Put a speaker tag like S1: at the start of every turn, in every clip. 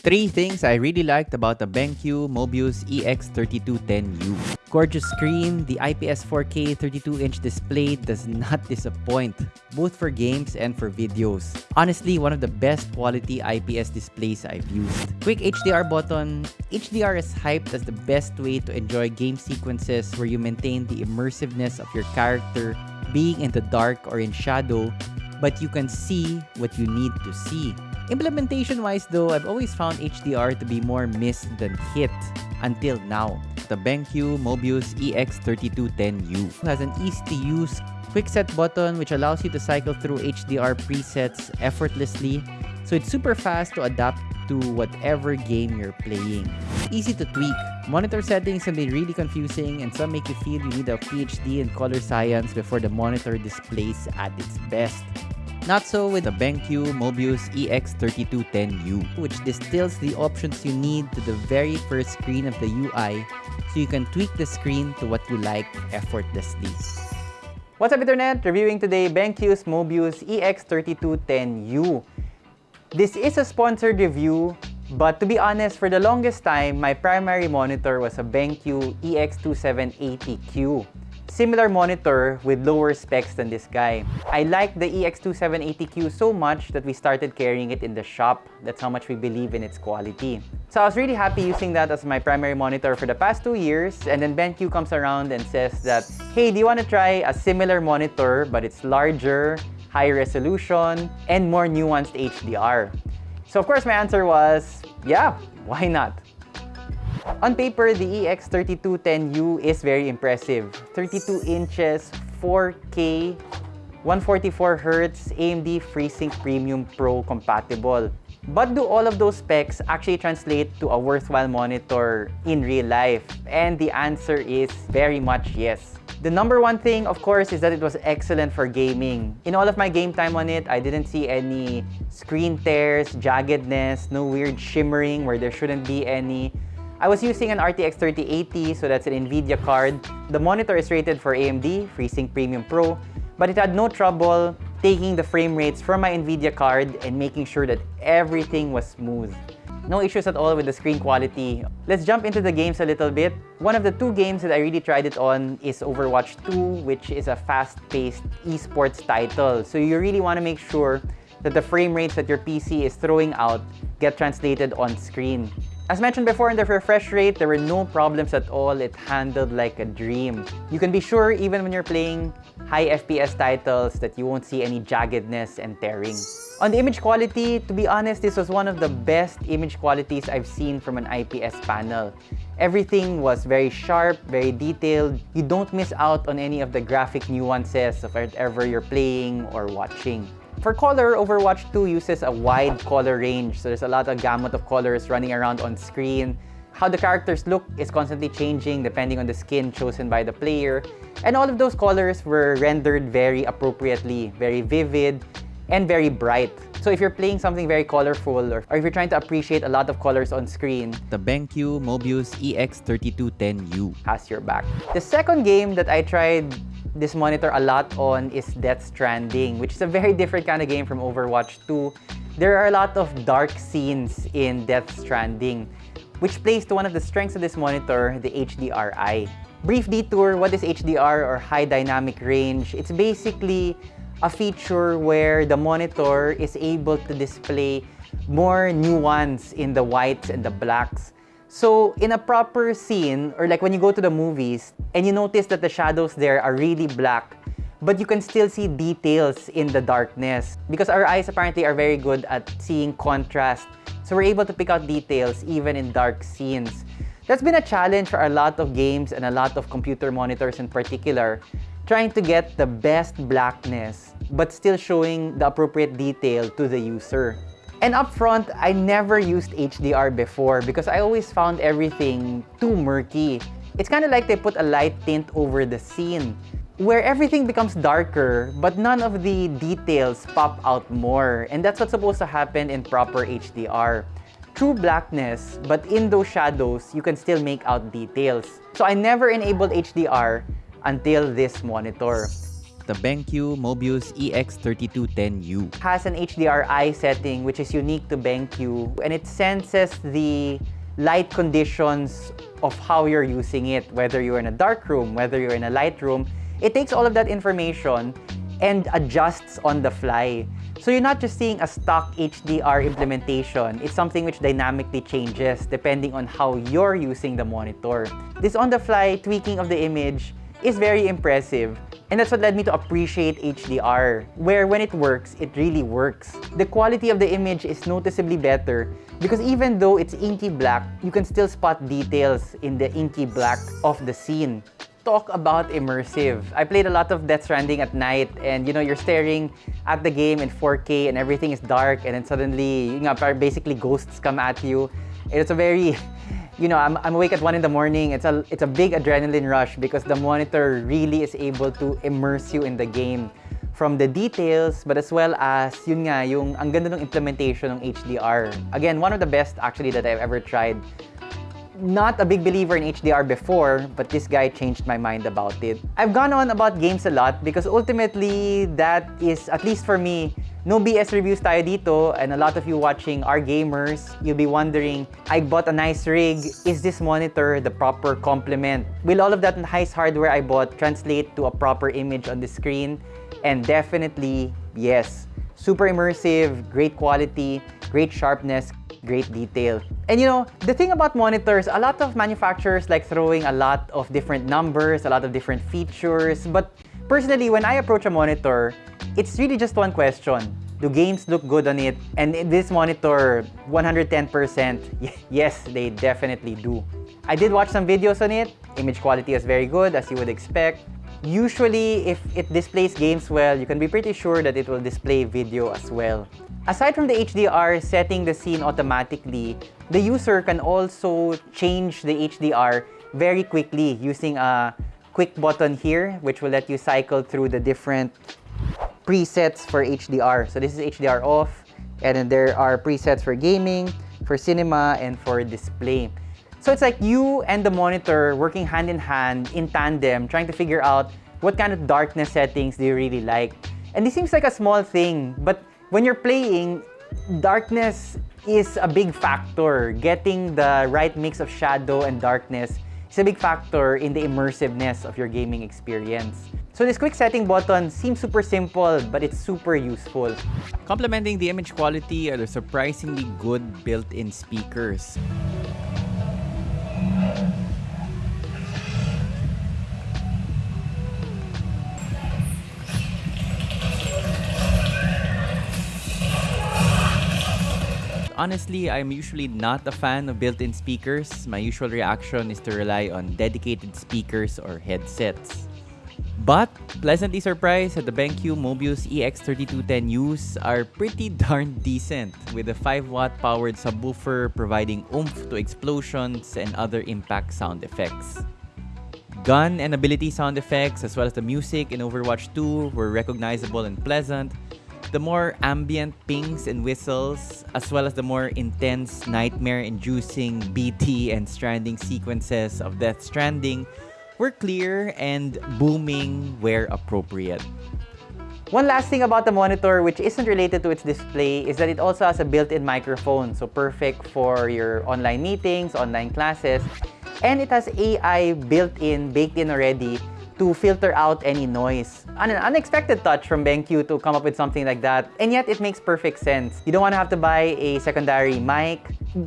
S1: Three things I really liked about the BenQ Mobiuz EX3210U. Gorgeous screen, the IPS 4K 32-inch display does not disappoint, both for games and for videos. Honestly, one of the best quality IPS displays I've used. Quick HDR button. HDR is hyped as the best way to enjoy game sequences where you maintain the immersiveness of your character being in the dark or in shadow, but you can see what you need to see. Implementation-wise though, I've always found HDR to be more miss than hit until now. The BenQ Mobiuz EX3210U has an easy-to-use quick set button which allows you to cycle through HDR presets effortlessly. So it's super fast to adapt to whatever game you're playing. Easy to tweak. Monitor settings can be really confusing and some make you feel you need a PhD in color science before the monitor displays at its best. Not so with the BenQ Mobiuz EX3210U, which distills the options you need to the very first screen of the UI so you can tweak the screen to what you like effortlessly. What's up Internet? Reviewing today BenQ's Mobiuz EX3210U. This is a sponsored review, but to be honest, for the longest time, my primary monitor was a BenQ EX2780Q similar monitor with lower specs than this guy. I like the EX2780Q so much that we started carrying it in the shop. That's how much we believe in its quality. So I was really happy using that as my primary monitor for the past two years and then BenQ comes around and says that, hey, do you want to try a similar monitor but it's larger, high resolution, and more nuanced HDR? So of course my answer was, yeah, why not? On paper, the EX3210U is very impressive. 32 inches, 4K, 144Hz, AMD FreeSync Premium Pro compatible. But do all of those specs actually translate to a worthwhile monitor in real life? And the answer is very much yes. The number one thing, of course, is that it was excellent for gaming. In all of my game time on it, I didn't see any screen tears, jaggedness, no weird shimmering where there shouldn't be any. I was using an RTX 3080, so that's an NVIDIA card. The monitor is rated for AMD, FreeSync Premium Pro, but it had no trouble taking the frame rates from my NVIDIA card and making sure that everything was smooth. No issues at all with the screen quality. Let's jump into the games a little bit. One of the two games that I really tried it on is Overwatch 2, which is a fast-paced esports title. So you really want to make sure that the frame rates that your PC is throwing out get translated on screen. As mentioned before in the refresh rate, there were no problems at all. It handled like a dream. You can be sure even when you're playing high FPS titles that you won't see any jaggedness and tearing. On the image quality, to be honest, this was one of the best image qualities I've seen from an IPS panel. Everything was very sharp, very detailed. You don't miss out on any of the graphic nuances of whatever you're playing or watching. For color, Overwatch 2 uses a wide color range, so there's a lot of gamut of colors running around on screen. How the characters look is constantly changing depending on the skin chosen by the player. And all of those colors were rendered very appropriately, very vivid, and very bright. So if you're playing something very colorful or, or if you're trying to appreciate a lot of colors on screen, the BenQ Mobiuz EX3210U has your back. The second game that I tried this monitor a lot on is Death Stranding, which is a very different kind of game from Overwatch 2. There are a lot of dark scenes in Death Stranding, which plays to one of the strengths of this monitor, the HDRI. Brief detour, what is HDR or High Dynamic Range? It's basically a feature where the monitor is able to display more nuance in the whites and the blacks so in a proper scene, or like when you go to the movies, and you notice that the shadows there are really black, but you can still see details in the darkness. Because our eyes apparently are very good at seeing contrast. So we're able to pick out details even in dark scenes. That's been a challenge for a lot of games and a lot of computer monitors in particular, trying to get the best blackness, but still showing the appropriate detail to the user. And up front, I never used HDR before because I always found everything too murky. It's kind of like they put a light tint over the scene where everything becomes darker but none of the details pop out more. And that's what's supposed to happen in proper HDR. True blackness, but in those shadows, you can still make out details. So I never enabled HDR until this monitor. The BenQ Mobiuz EX3210U.
S2: Has an HDRI setting which is unique to BenQ and it senses the light conditions of how you're using it, whether you're in a dark room, whether you're in a light room. It takes all of that information and adjusts on the fly. So you're not just seeing a stock HDR implementation, it's something which dynamically changes depending on how you're using the monitor. This on-the-fly tweaking of the image is very impressive. And that's what led me to appreciate HDR, where when it works, it really works. The quality of the image is noticeably better because even though it's inky black, you can still spot details in the inky black of the scene talk about immersive. I played a lot of Death Stranding at night and you know, you're staring at the game in 4K and everything is dark and then suddenly, you know, basically ghosts come at you. It's a very, you know, I'm, I'm awake at 1 in the morning. It's a, it's a big adrenaline rush because the monitor really is able to immerse you in the game from the details, but as well as, yun nga, yung ang ganda ng implementation ng HDR. Again, one of the best actually that I've ever tried not a big believer in HDR before, but this guy changed my mind about it. I've gone on about games a lot because ultimately that is, at least for me, no BS reviews tayo dito and a lot of you watching are gamers. You'll be wondering, I bought a nice rig. Is this monitor the proper complement? Will all of that nice hardware I bought translate to a proper image on the screen? And definitely, yes. Super immersive, great quality, great sharpness, great detail. And you know, the thing about monitors, a lot of manufacturers like throwing a lot of different numbers, a lot of different features, but personally, when I approach a monitor, it's really just one question. Do games look good on it? And this monitor, 110%, yes, they definitely do. I did watch some videos on it. Image quality is very good, as you would expect. Usually, if it displays games well, you can be pretty sure that it will display video as well. Aside from the HDR setting the scene automatically, the user can also change the HDR very quickly using a quick button here, which will let you cycle through the different presets for HDR. So this is HDR off, and then there are presets for gaming, for cinema, and for display. So it's like you and the monitor working hand in hand, in tandem, trying to figure out what kind of darkness settings do you really like. And this seems like a small thing, but when you're playing, darkness is a big factor. Getting the right mix of shadow and darkness is a big factor in the immersiveness of your gaming experience. So this quick setting button seems super simple, but it's super useful.
S1: Complementing the image quality are the surprisingly good built-in speakers. Honestly, I'm usually not a fan of built-in speakers. My usual reaction is to rely on dedicated speakers or headsets. But pleasantly surprised that the BenQ Mobiuz EX3210Us are pretty darn decent with a 5 watt powered subwoofer providing oomph to explosions and other impact sound effects. Gun and ability sound effects as well as the music in Overwatch 2 were recognizable and pleasant, the more ambient pings and whistles, as well as the more intense, nightmare-inducing BT and stranding sequences of Death Stranding, were clear and booming where appropriate.
S2: One last thing about the monitor which isn't related to its display is that it also has a built-in microphone, so perfect for your online meetings, online classes, and it has AI built in, baked in already to filter out any noise. An unexpected touch from BenQ to come up with something like that, and yet it makes perfect sense. You don't want to have to buy a secondary mic.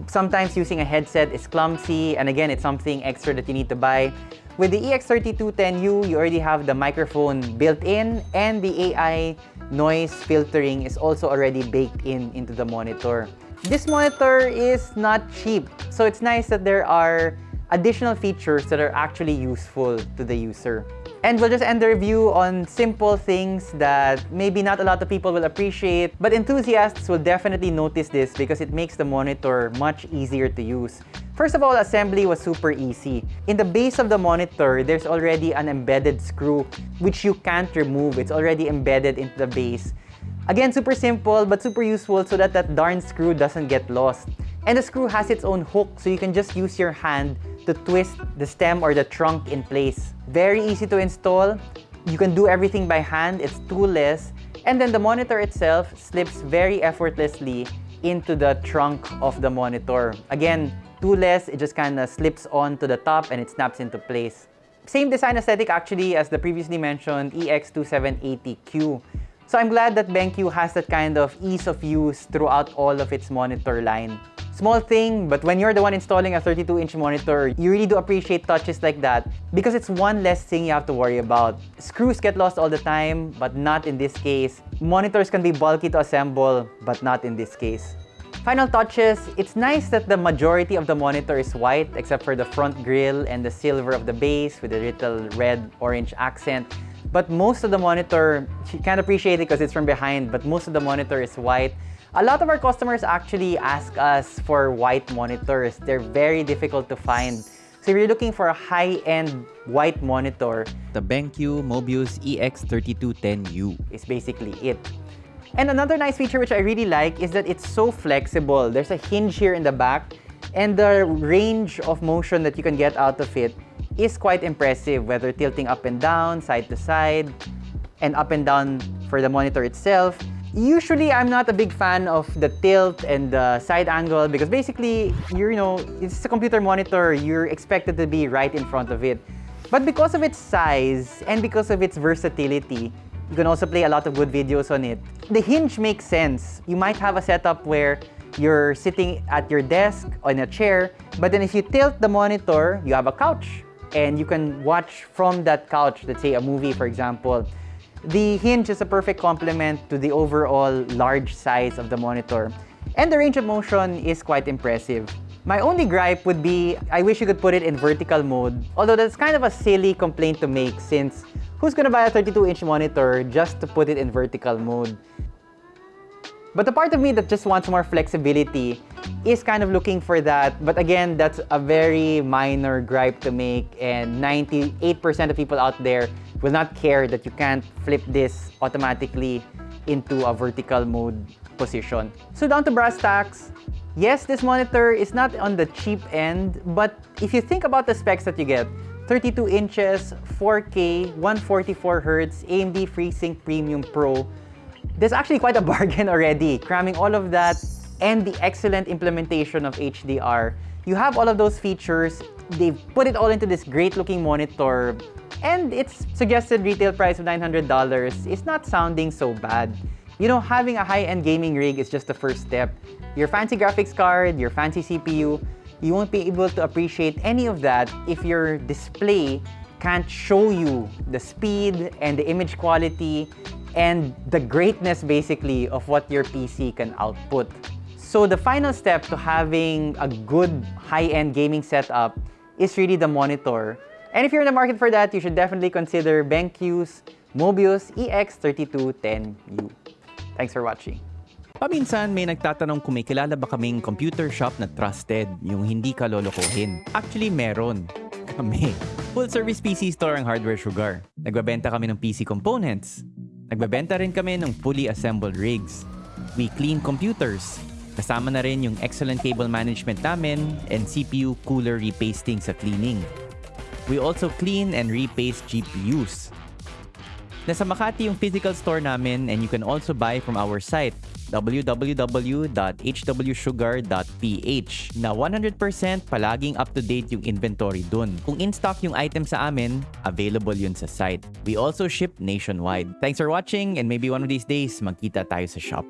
S2: Sometimes using a headset is clumsy, and again, it's something extra that you need to buy. With the EX3210U, you already have the microphone built in, and the AI noise filtering is also already baked in into the monitor. This monitor is not cheap, so it's nice that there are additional features that are actually useful to the user. And we'll just end the review on simple things that maybe not a lot of people will appreciate, but enthusiasts will definitely notice this because it makes the monitor much easier to use. First of all, assembly was super easy. In the base of the monitor, there's already an embedded screw which you can't remove. It's already embedded into the base. Again, super simple but super useful so that that darn screw doesn't get lost. And the screw has its own hook so you can just use your hand to twist the stem or the trunk in place. Very easy to install, You can do everything by hand, it's toolless, and then the monitor itself slips very effortlessly into the trunk of the monitor. Again, toolless, it just kind of slips onto the top and it snaps into place. Same design aesthetic actually as the previously mentioned EX2780Q. So I'm glad that BenQ has that kind of ease of use throughout all of its monitor line. Small thing, but when you're the one installing a 32-inch monitor, you really do appreciate touches like that because it's one less thing you have to worry about. Screws get lost all the time, but not in this case. Monitors can be bulky to assemble, but not in this case. Final touches, it's nice that the majority of the monitor is white except for the front grille and the silver of the base with a little red-orange accent. But most of the monitor, you can't appreciate it because it's from behind, but most of the monitor is white. A lot of our customers actually ask us for white monitors. They're very difficult to find. So if you're looking for a high-end white monitor,
S1: the BenQ Mobiuz EX3210U
S2: is basically it. And another nice feature which I really like is that it's so flexible. There's a hinge here in the back and the range of motion that you can get out of it is quite impressive, whether tilting up and down, side to side, and up and down for the monitor itself. Usually, I'm not a big fan of the tilt and the side angle because basically, you know, it's a computer monitor, you're expected to be right in front of it. But because of its size and because of its versatility, you can also play a lot of good videos on it. The hinge makes sense. You might have a setup where you're sitting at your desk on a chair, but then if you tilt the monitor, you have a couch and you can watch from that couch, let's say a movie, for example. The hinge is a perfect complement to the overall large size of the monitor. And the range of motion is quite impressive. My only gripe would be, I wish you could put it in vertical mode, although that's kind of a silly complaint to make since who's gonna buy a 32-inch monitor just to put it in vertical mode? But the part of me that just wants more flexibility is kind of looking for that. But again, that's a very minor gripe to make and 98% of people out there will not care that you can't flip this automatically into a vertical mode position. So down to brass tacks, yes, this monitor is not on the cheap end, but if you think about the specs that you get, 32 inches, 4K, 144 Hz, AMD FreeSync Premium Pro, there's actually quite a bargain already, cramming all of that and the excellent implementation of HDR. You have all of those features, they've put it all into this great looking monitor and its suggested retail price of $900 is not sounding so bad. You know, having a high-end gaming rig is just the first step. Your fancy graphics card, your fancy CPU, you won't be able to appreciate any of that if your display can't show you the speed and the image quality and the greatness basically of what your PC can output. So the final step to having a good high-end gaming setup is really the monitor. And if you're in the market for that, you should definitely consider BenQ's Mobius EX3210U. Thanks for watching.
S1: Paminsan may nagtatanong kung may kilala ba kaming computer shop na trusted, yung hindi ka lolokohin. Actually, meron. Kami. Full service PC store ang Hardware Sugar. Nagbabenta kami ng PC components. Nagbabenta rin kami ng fully assembled rigs. We clean computers. Kasama na rin yung excellent cable management namin and CPU cooler repasting sa cleaning. We also clean and repaste GPUs. Nasa Makati yung physical store namin and you can also buy from our site www.hwsugar.ph na 100% palaging up-to-date yung inventory dun. Kung in-stock yung item sa amin, available yun sa site. We also ship nationwide. Thanks for watching and maybe one of these days magkita tayo sa shop.